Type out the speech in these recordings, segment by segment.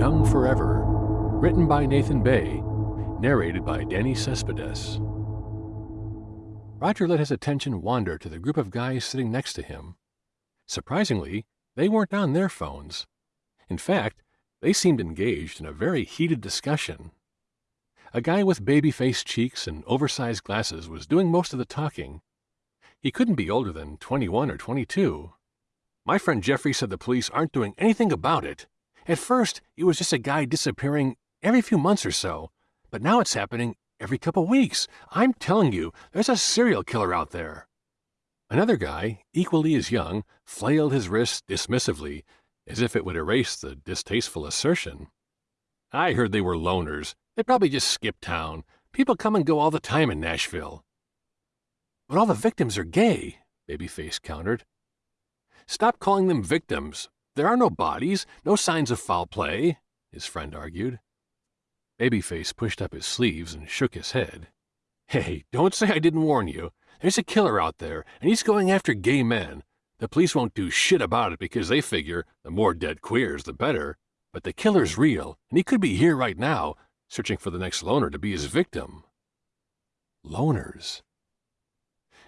Young Forever, written by Nathan Bay, narrated by Danny Cespedes. Roger let his attention wander to the group of guys sitting next to him. Surprisingly, they weren't on their phones. In fact, they seemed engaged in a very heated discussion. A guy with baby-faced cheeks and oversized glasses was doing most of the talking. He couldn't be older than 21 or 22. My friend Jeffrey said the police aren't doing anything about it. At first, it was just a guy disappearing every few months or so, but now it's happening every couple weeks. I'm telling you, there's a serial killer out there. Another guy, equally as young, flailed his wrist dismissively, as if it would erase the distasteful assertion. I heard they were loners. They probably just skipped town. People come and go all the time in Nashville. But all the victims are gay, Babyface countered. Stop calling them victims. There are no bodies, no signs of foul play, his friend argued. Babyface pushed up his sleeves and shook his head. Hey, don't say I didn't warn you. There's a killer out there, and he's going after gay men. The police won't do shit about it because they figure the more dead queers, the better. But the killer's real, and he could be here right now, searching for the next loner to be his victim. Loners.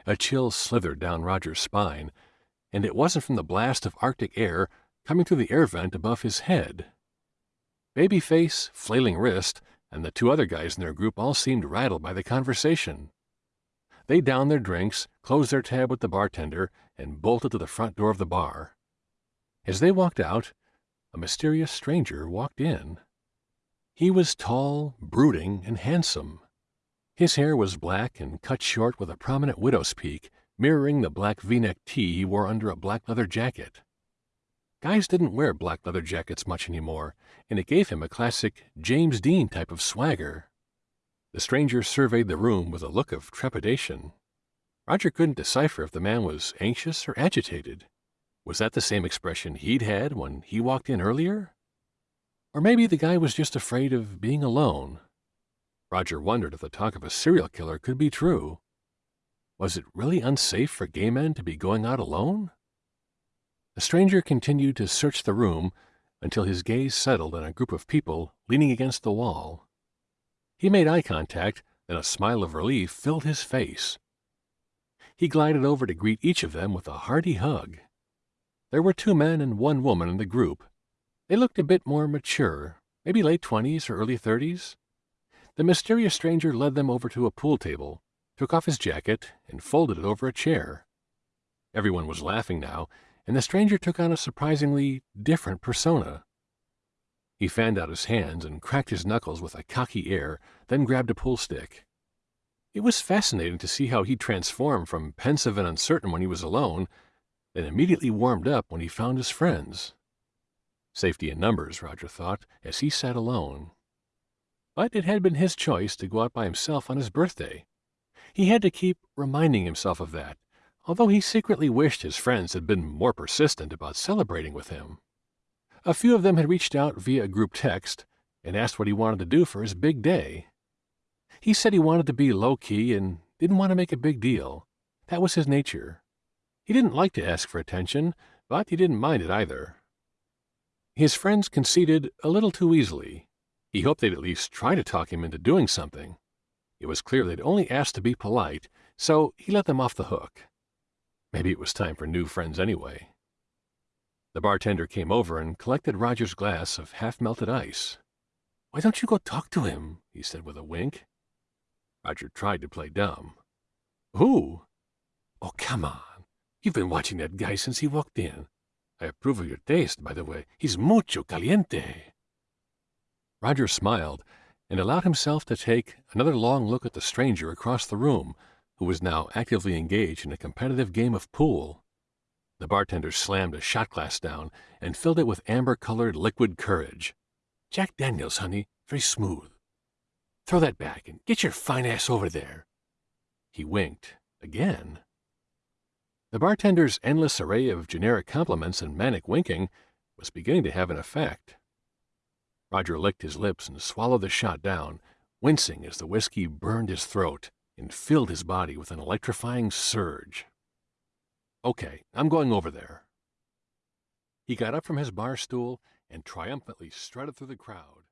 A chill slithered down Roger's spine, and it wasn't from the blast of Arctic air coming through the air vent above his head. Babyface, Flailing Wrist, and the two other guys in their group all seemed rattled by the conversation. They downed their drinks, closed their tab with the bartender, and bolted to the front door of the bar. As they walked out, a mysterious stranger walked in. He was tall, brooding, and handsome. His hair was black and cut short with a prominent widow's peak, mirroring the black v-neck tee he wore under a black leather jacket. Guys didn't wear black leather jackets much anymore, and it gave him a classic James Dean type of swagger. The stranger surveyed the room with a look of trepidation. Roger couldn't decipher if the man was anxious or agitated. Was that the same expression he'd had when he walked in earlier? Or maybe the guy was just afraid of being alone. Roger wondered if the talk of a serial killer could be true. Was it really unsafe for gay men to be going out alone? The stranger continued to search the room until his gaze settled on a group of people leaning against the wall. He made eye contact, then a smile of relief filled his face. He glided over to greet each of them with a hearty hug. There were two men and one woman in the group. They looked a bit more mature, maybe late twenties or early thirties. The mysterious stranger led them over to a pool table, took off his jacket, and folded it over a chair. Everyone was laughing now, and the stranger took on a surprisingly different persona. He fanned out his hands and cracked his knuckles with a cocky air, then grabbed a pool stick. It was fascinating to see how he transformed from pensive and uncertain when he was alone, then immediately warmed up when he found his friends. Safety in numbers, Roger thought, as he sat alone. But it had been his choice to go out by himself on his birthday. He had to keep reminding himself of that, although he secretly wished his friends had been more persistent about celebrating with him. A few of them had reached out via a group text and asked what he wanted to do for his big day. He said he wanted to be low-key and didn't want to make a big deal. That was his nature. He didn't like to ask for attention, but he didn't mind it either. His friends conceded a little too easily. He hoped they'd at least try to talk him into doing something. It was clear they'd only asked to be polite, so he let them off the hook. Maybe it was time for new friends anyway. The bartender came over and collected Roger's glass of half-melted ice. Why don't you go talk to him? he said with a wink. Roger tried to play dumb. Who? Oh, come on. You've been watching that guy since he walked in. I approve of your taste, by the way. He's mucho caliente. Roger smiled and allowed himself to take another long look at the stranger across the room who was now actively engaged in a competitive game of pool. The bartender slammed a shot glass down and filled it with amber-colored liquid courage. Jack Daniels, honey, very smooth. Throw that back and get your fine ass over there. He winked. Again. The bartender's endless array of generic compliments and manic winking was beginning to have an effect. Roger licked his lips and swallowed the shot down, wincing as the whiskey burned his throat and filled his body with an electrifying surge. Okay, I'm going over there. He got up from his bar stool and triumphantly strutted through the crowd.